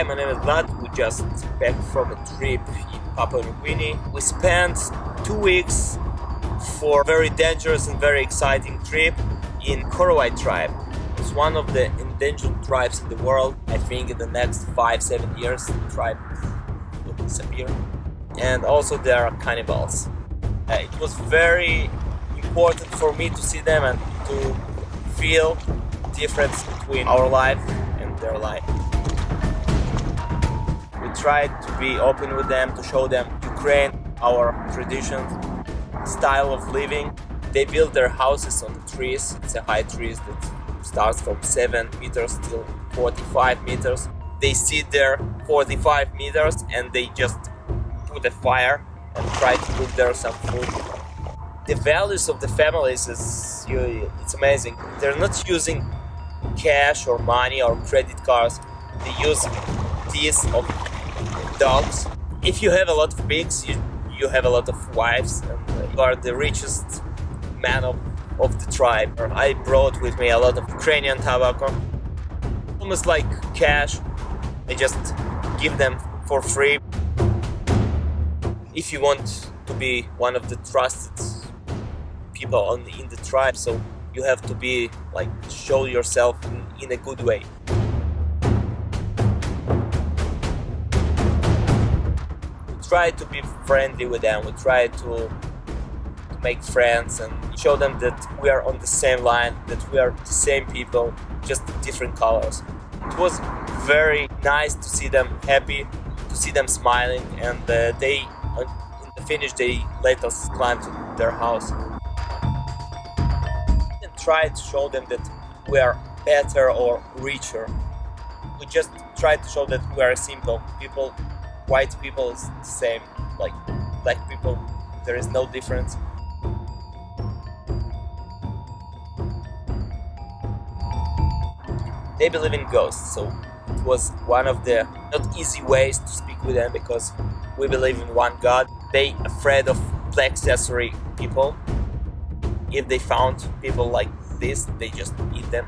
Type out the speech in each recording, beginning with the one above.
Hi, my name is Vlad. We just back from a trip in Papua New Guinea. We spent two weeks for a very dangerous and very exciting trip in Korowai tribe. It's one of the endangered tribes in the world. I think in the next five, seven years, the tribe will disappear. And also there are cannibals. Uh, it was very important for me to see them and to feel difference between our life and their life. We tried to be open with them, to show them Ukraine, our traditions, style of living. They build their houses on the trees. It's a high trees that starts from 7 meters till 45 meters. They sit there 45 meters and they just put a fire and try to cook there some food. The values of the families is it's amazing. They're not using cash or money or credit cards. They use teeth of dogs. If you have a lot of pigs, you, you have a lot of wives and you are the richest man of, of the tribe. I brought with me a lot of Ukrainian tobacco. Almost like cash. I just give them for free. If you want to be one of the trusted people on, in the tribe, so you have to be like show yourself in, in a good way. Try to be friendly with them. We try to, make friends and show them that we are on the same line, that we are the same people, just different colors. It was very nice to see them happy, to see them smiling, and uh, they, in the finish, they let us climb to their house and try to show them that we are better or richer. We just try to show that we are simple people. White people is the same, like black people. There is no difference. They believe in ghosts, so it was one of the not easy ways to speak with them because we believe in one God. They afraid of black accessory people if they found people like this, they just eat them.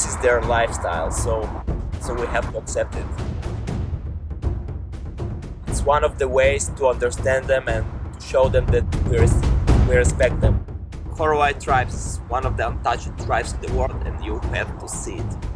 This is their lifestyle, so so we have to accept it. It's one of the ways to understand them and to show them that we, res we respect them. Korowai tribes is one of the untouched tribes in the world and you have to see it.